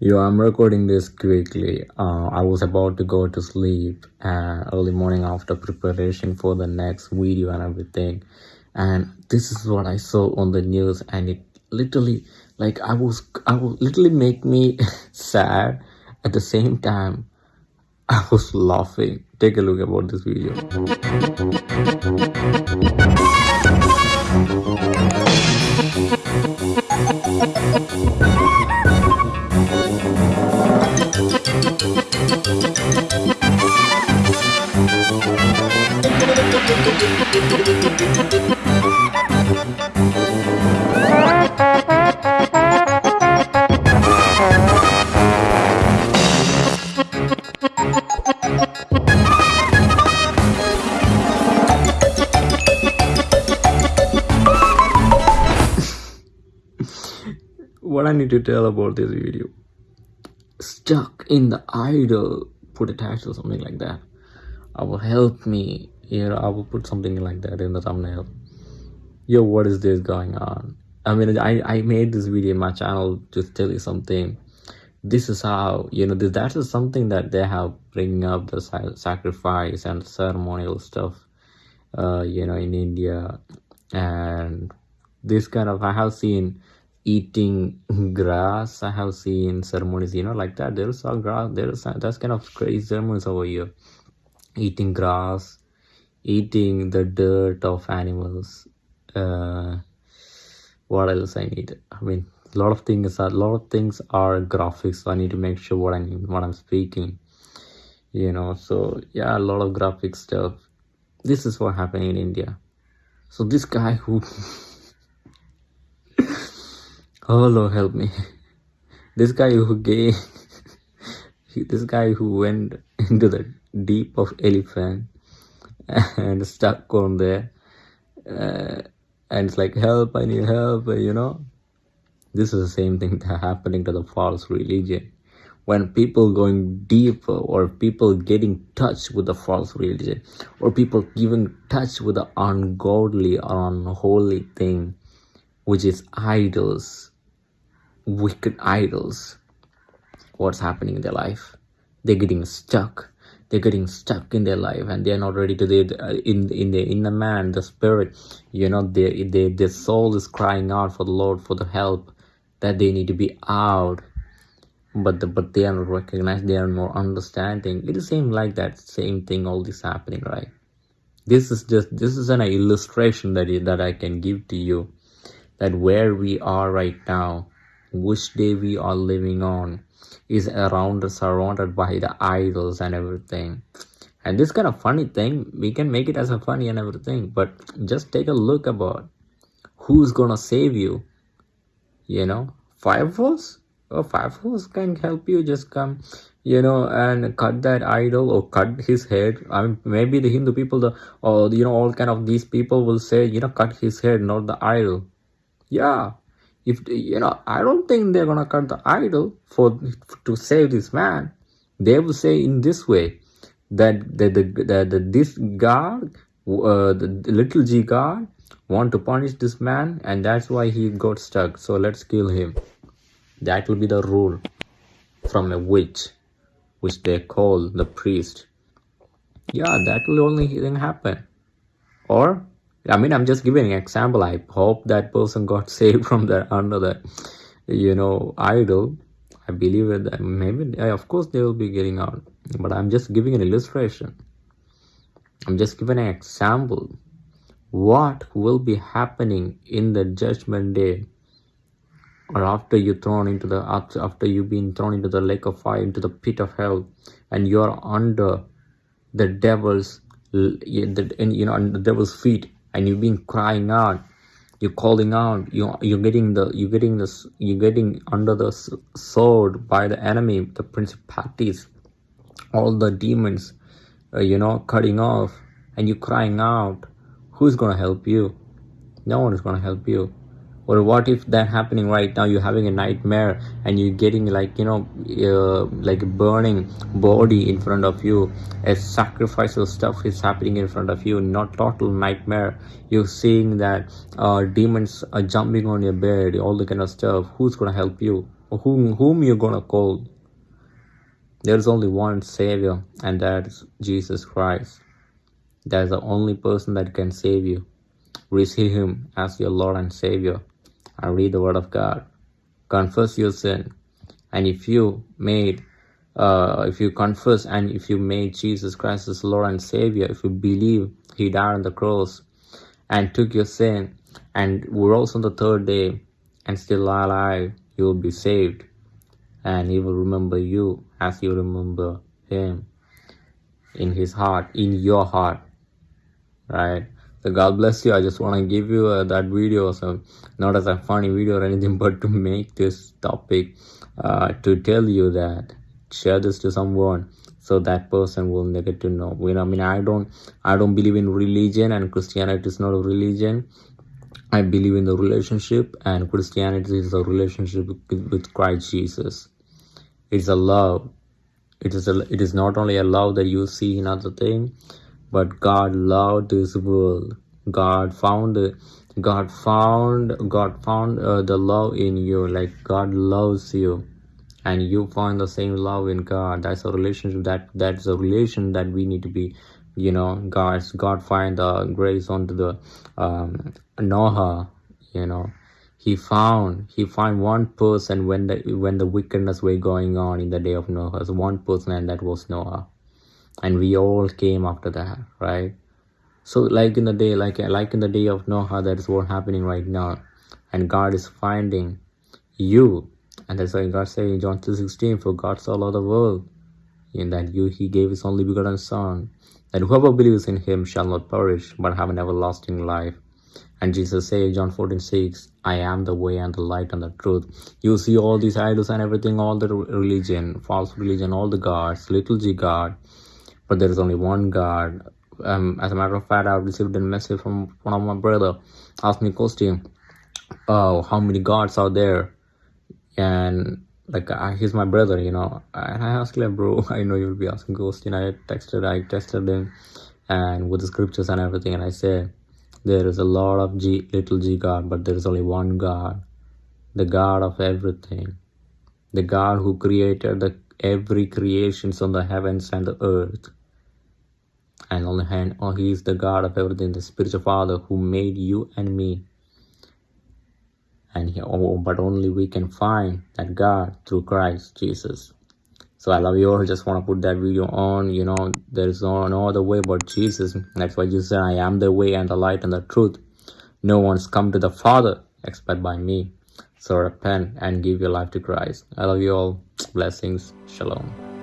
Yo, I'm recording this quickly. Uh, I was about to go to sleep uh, early morning after preparation for the next video and everything. And this is what I saw on the news, and it literally, like, I was, I was literally make me sad. At the same time, I was laughing. Take a look about this video. what I need to tell about this video. Stuck in the idol, put a title or something like that. I will help me. You know, I will put something like that in the thumbnail. Yo, what is this going on? I mean, I, I made this video in my channel to tell you something. This is how, you know, this, that is something that they have bringing up the sacrifice and ceremonial stuff, uh, you know, in India. And this kind of, I have seen eating grass i have seen ceremonies you know like that. There's a grass there's that's kind of crazy ceremonies over here. Eating grass eating the dirt of animals. Uh what else i need? I mean a lot of things are a lot of things are graphics so i need to make sure what i mean what i'm speaking you know. So yeah a lot of graphic stuff. This is what happened in india. So this guy who oh lord help me. This guy who gave this guy who went into the deep of elephant and stuck on there uh, and it's like help i need help you know? This is the same thing that happening to the false religion. When people going deeper or people getting touch with the false religion or people giving touch with the ungodly or unholy thing which is idols wicked idols. What's happening in their life? They're getting stuck. They're getting stuck in their life and they're not ready to the uh, in in the inner man the spirit. You know they, they their soul is crying out for the lord for the help that they need to be out. But the, but they are not recognized they are not understanding. It seems like that same thing all this happening right? This is just this is an illustration that that i can give to you that where we are right now which day we are living on is around surrounded by the idols and everything. And this kind of funny thing we can make it as a funny and everything but just take a look about who's gonna save you you know? Fire force? Oh fire force can help you just come you know and cut that idol or cut his head. I mean maybe the hindu people the or you know all kind of these people will say you know cut his head not the idol. Yeah if you know i don't think they're gonna cut the idol for to save this man. They will say in this way that the the, the, the this god uh, the, the little g god want to punish this man and that's why he got stuck. So let's kill him. That will be the rule from a witch which they call the priest. Yeah that will only happen. Or I mean, I'm just giving an example. I hope that person got saved from the under the, you know, idol. I believe that maybe, of course, they will be getting out. But I'm just giving an illustration. I'm just giving an example. What will be happening in the judgment day or after you thrown into the after, you've been thrown into the lake of fire into the pit of hell and you're under the devil's you know under the devil's feet and you've been crying out you're calling out you you're getting the you're getting this you're getting under the sword by the enemy the principalities all the demons uh, you know cutting off and you're crying out who's gonna help you? No one is gonna help you or what if that happening right now you're having a nightmare and you're getting like you know uh, like a burning body in front of you. As sacrificial stuff is happening in front of you not total nightmare. You're seeing that uh, demons are jumping on your bed all the kind of stuff. Who's gonna help you? Whom whom you're gonna call? There's only one savior and that's jesus christ. That's the only person that can save you. Receive him as your lord and savior and read the word of god. Confess your sin. And if you made uh, if you confess and if you made jesus christ as lord and savior if you believe he died on the cross and took your sin and rose on the third day and still alive you will be saved. And he will remember you as you remember him in his heart in your heart. Right so god bless you. I just want to give you uh, that video. So not as a funny video or anything but to make this topic uh, to tell you that share this to someone so that person will get to know. You know i mean i don't i don't believe in religion and christianity is not a religion. I believe in the relationship and christianity is a relationship with, with christ jesus. It's a love. It is a it is not only a love that you see in other thing but god loved this world. God found god found god found uh, the love in you. Like god loves you. And you find the same love in god. That's a relationship that that's a relation that we need to be you know god's god find the grace onto the um noah you know. He found he found one person when the when the wickedness were going on in the day of noah. So one person and that was noah and we all came after that right? So like in the day like like in the day of noah that is what happening right now. And god is finding you. And that's why god say in john 2.16 for god so loved the world in that you he gave his only begotten son that whoever believes in him shall not perish but have an everlasting life. And Jesus said, John 14, 6, I am the way and the light and the truth. You see all these idols and everything, all the religion, false religion, all the gods, little g God, but there is only one God. Um, as a matter of fact, I received a message from one of my brother, asked me question, oh, how many gods are there? And like, uh, he's my brother, you know. And I asked him, bro, I know you'll be asking question. I texted, I tested him and with the scriptures and everything. And I said, there is a lot of G, little g God, but there is only one God, the God of everything, the God who created the every creations on the heavens and the earth. And on the hand, oh, He is the God of everything, the spiritual Father who made you and me. And he, oh, but only we can find that God through Christ Jesus. So I love you all. Just want to put that video on. You know, there is no, no other way but Jesus. That's why Jesus said, I am the way and the light and the truth. No one's come to the Father except by me. So repent and give your life to Christ. I love you all. Blessings. Shalom.